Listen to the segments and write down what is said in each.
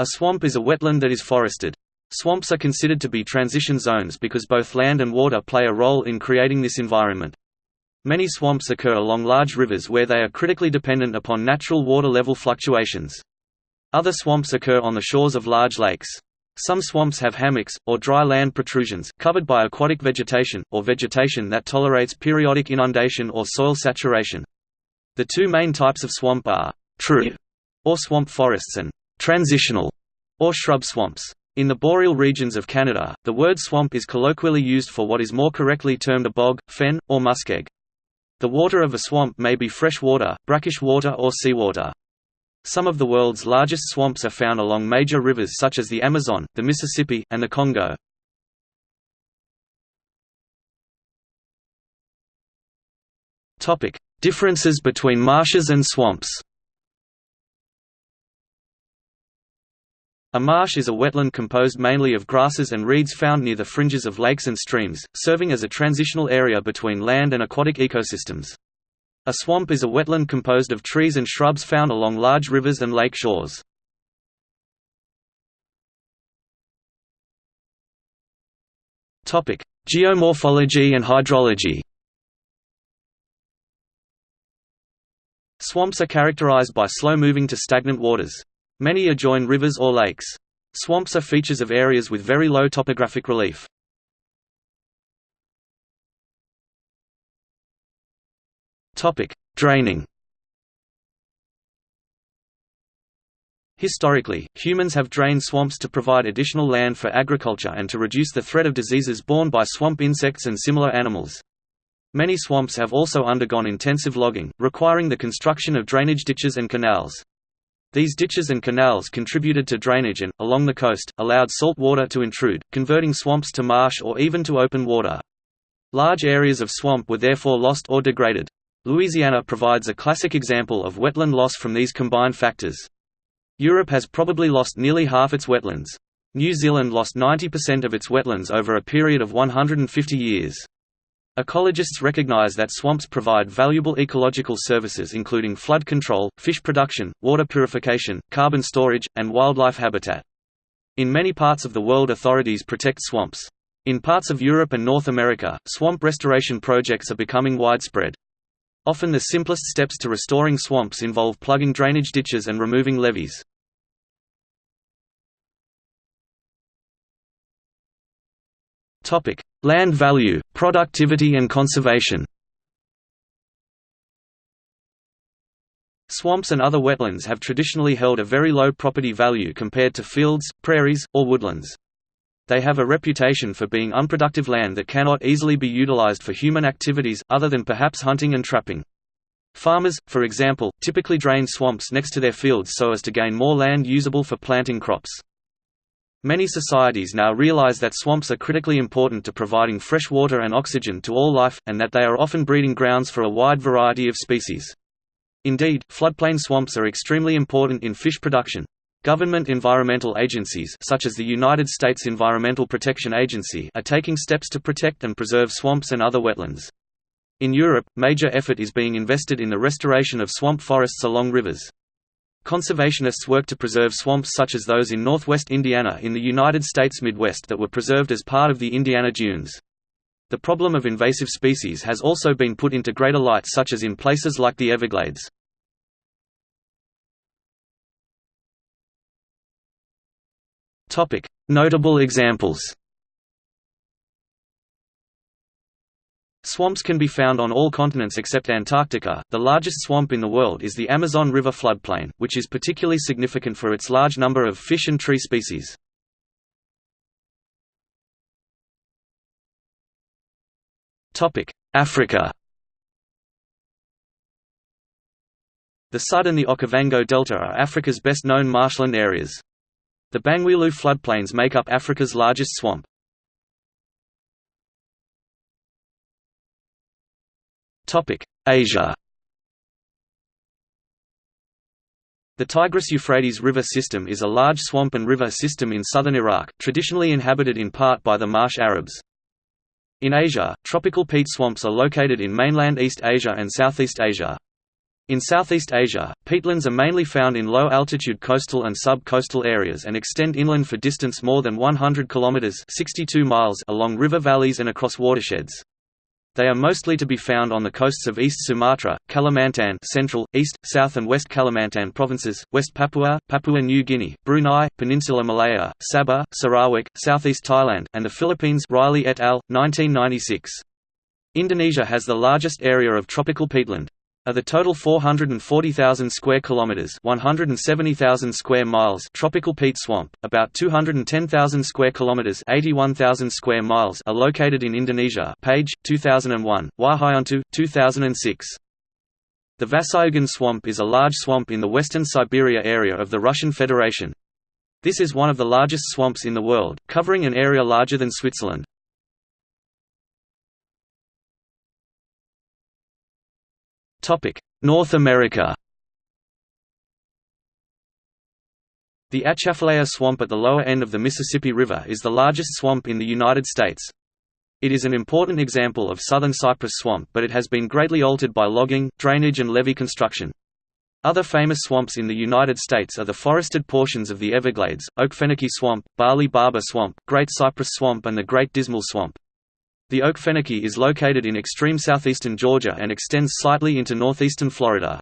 A swamp is a wetland that is forested. Swamps are considered to be transition zones because both land and water play a role in creating this environment. Many swamps occur along large rivers where they are critically dependent upon natural water level fluctuations. Other swamps occur on the shores of large lakes. Some swamps have hammocks, or dry land protrusions, covered by aquatic vegetation, or vegetation that tolerates periodic inundation or soil saturation. The two main types of swamp are true, or swamp forests and transitional, or shrub swamps. In the boreal regions of Canada, the word swamp is colloquially used for what is more correctly termed a bog, fen, or muskeg. The water of a swamp may be fresh water, brackish water or seawater. Some of the world's largest swamps are found along major rivers such as the Amazon, the Mississippi, and the Congo. Differences between marshes and swamps A marsh is a wetland composed mainly of grasses and reeds found near the fringes of lakes and streams, serving as a transitional area between land and aquatic ecosystems. A swamp is a wetland composed of trees and shrubs found along large rivers and lake shores. Geomorphology and hydrology Swamps are characterized by slow-moving to stagnant waters. Many adjoin rivers or lakes. Swamps are features of areas with very low topographic relief. Draining Historically, humans have drained swamps to provide additional land for agriculture and to reduce the threat of diseases borne by swamp insects and similar animals. Many swamps have also undergone intensive logging, requiring the construction of drainage ditches and canals. These ditches and canals contributed to drainage and, along the coast, allowed salt water to intrude, converting swamps to marsh or even to open water. Large areas of swamp were therefore lost or degraded. Louisiana provides a classic example of wetland loss from these combined factors. Europe has probably lost nearly half its wetlands. New Zealand lost 90% of its wetlands over a period of 150 years. Ecologists recognize that swamps provide valuable ecological services including flood control, fish production, water purification, carbon storage, and wildlife habitat. In many parts of the world authorities protect swamps. In parts of Europe and North America, swamp restoration projects are becoming widespread. Often the simplest steps to restoring swamps involve plugging drainage ditches and removing levees. Land value, productivity and conservation. Swamps and other wetlands have traditionally held a very low property value compared to fields, prairies, or woodlands. They have a reputation for being unproductive land that cannot easily be utilized for human activities, other than perhaps hunting and trapping. Farmers, for example, typically drain swamps next to their fields so as to gain more land usable for planting crops. Many societies now realize that swamps are critically important to providing fresh water and oxygen to all life, and that they are often breeding grounds for a wide variety of species. Indeed, floodplain swamps are extremely important in fish production. Government environmental agencies such as the United States Environmental Protection Agency are taking steps to protect and preserve swamps and other wetlands. In Europe, major effort is being invested in the restoration of swamp forests along rivers. Conservationists work to preserve swamps such as those in northwest Indiana in the United States Midwest that were preserved as part of the Indiana Dunes. The problem of invasive species has also been put into greater light such as in places like the Everglades. Notable examples Swamps can be found on all continents except Antarctica. The largest swamp in the world is the Amazon River floodplain, which is particularly significant for its large number of fish and tree species. Topic: Africa. The Sudd and the Okavango Delta are Africa's best-known marshland areas. The Bangweulu floodplains make up Africa's largest swamp. Asia The Tigris-Euphrates River system is a large swamp and river system in southern Iraq, traditionally inhabited in part by the Marsh Arabs. In Asia, tropical peat swamps are located in mainland East Asia and Southeast Asia. In Southeast Asia, peatlands are mainly found in low-altitude coastal and sub-coastal areas and extend inland for distance more than 100 kilometers (62 miles) along river valleys and across watersheds. They are mostly to be found on the coasts of East Sumatra, Kalimantan Central, East, South and West Kalimantan provinces, West Papua, Papua New Guinea, Brunei, Peninsula Malaya, Sabah, Sarawak, Southeast Thailand, and the Philippines Rieley et al., 1996. Indonesia has the largest area of tropical peatland. Of the total 440,000 square kilometers, 170,000 square miles tropical peat swamp, about 210,000 square kilometers, 81,000 square miles are located in Indonesia. Page 2001, Wahyunto 2006. The Vasyugan swamp is a large swamp in the western Siberia area of the Russian Federation. This is one of the largest swamps in the world, covering an area larger than Switzerland. North America The Atchafalaya Swamp at the lower end of the Mississippi River is the largest swamp in the United States. It is an important example of southern cypress swamp but it has been greatly altered by logging, drainage and levee construction. Other famous swamps in the United States are the forested portions of the Everglades, Oak Okefenokee Swamp, Barley Barber Swamp, Great Cypress Swamp and the Great Dismal Swamp. The oak Okefenokee is located in extreme southeastern Georgia and extends slightly into northeastern Florida.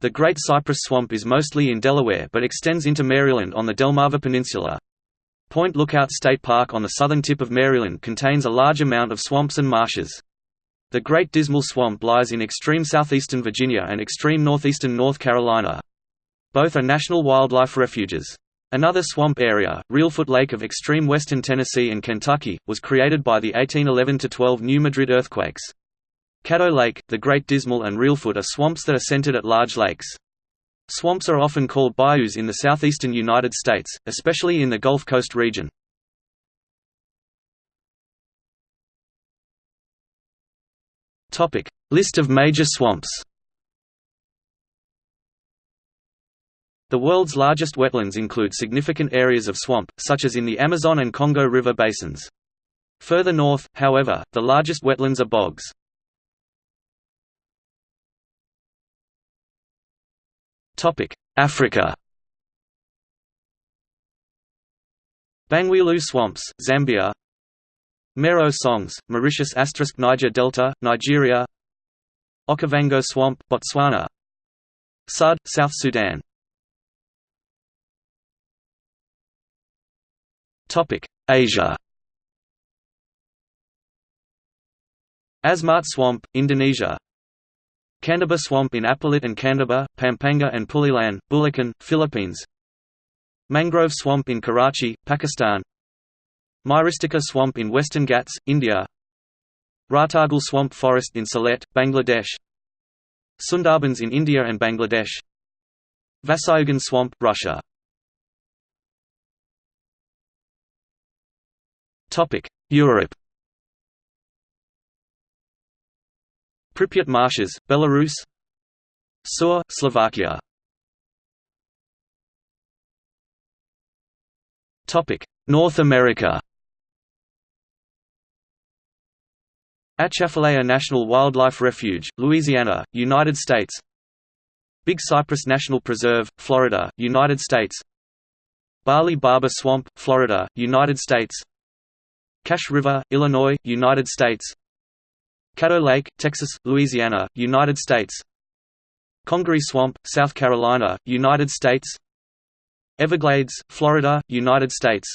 The Great Cypress Swamp is mostly in Delaware but extends into Maryland on the Delmarva Peninsula. Point Lookout State Park on the southern tip of Maryland contains a large amount of swamps and marshes. The Great Dismal Swamp lies in extreme southeastern Virginia and extreme northeastern North Carolina. Both are national wildlife refuges. Another swamp area, Reelfoot Lake of extreme western Tennessee and Kentucky, was created by the 1811–12 New Madrid earthquakes. Caddo Lake, the Great Dismal and Reelfoot are swamps that are centered at large lakes. Swamps are often called bayous in the southeastern United States, especially in the Gulf Coast region. List of major swamps The world's largest wetlands include significant areas of swamp, such as in the Amazon and Congo River basins. Further north, however, the largest wetlands are bogs. Africa. Bangweulu swamps, Zambia. Mare aux Songes, Mauritius Niger Delta, Nigeria. Okavango swamp, Botswana. Sudd, South Sudan Asia. Asmat Swamp, Indonesia. Candaba Swamp in Apalit and Candaba, Pampanga and Pulilan, Bulacan, Philippines. Mangrove Swamp in Karachi, Pakistan. Myristica Swamp in Western Ghats, India. Ratargul Swamp Forest in Sylhet, Bangladesh. Sundarbans in India and Bangladesh. Vasyugan Swamp, Russia Europe Pripyat Marshes, Belarus Psuar, Slovakia North America Atchafalaya National Wildlife Refuge, Louisiana, United States Big Cypress National Preserve, Florida, United States Barley Barber Swamp, Florida, United States Cache River, Illinois, United States. Caddo Lake, Texas, Louisiana, United States. Congaree Swamp, South Carolina, United States. Everglades, Florida, United States.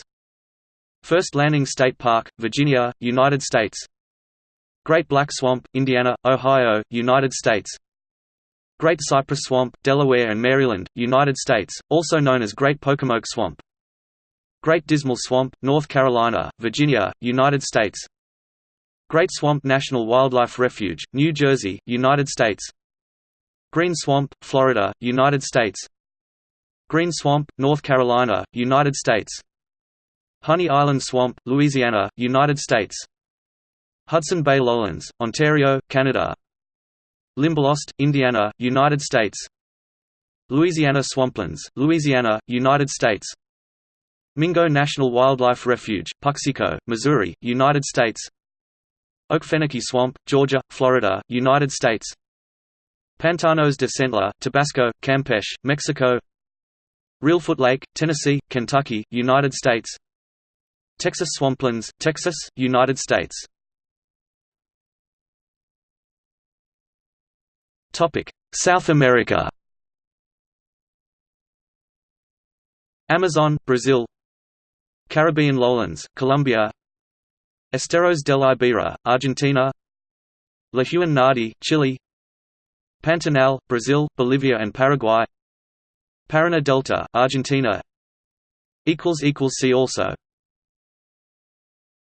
First Landing State Park, Virginia, United States. Great Black Swamp, Indiana, Ohio, United States. Great Cypress Swamp, Delaware and Maryland, United States, also known as Great Pocomoke Swamp Great Dismal Swamp, North Carolina, Virginia, United States. Great Swamp National Wildlife Refuge, New Jersey, United States. Green Swamp, Florida, United States. Green Swamp, North Carolina, United States. Honey Island Swamp, Louisiana, United States. Hudson Bay Lowlands, Ontario, Canada. Limberlost, Indiana, United States. Louisiana Swamplands, Louisiana, United States Mingo National Wildlife Refuge, Puxico, Missouri, United States. Okefenokee Swamp, Georgia, Florida, United States. Pantanos de Centla, Tabasco, Campeche, Mexico. Reelfoot Lake, Tennessee, Kentucky, United States. Texas swamplands, Texas, United States. South America. Amazon, Brazil Caribbean lowlands, Colombia. Esteros del Ibera, Argentina. Lahuen Ñadi, Chile. Pantanal, Brazil, Bolivia and Paraguay. Paraná Delta, Argentina. See also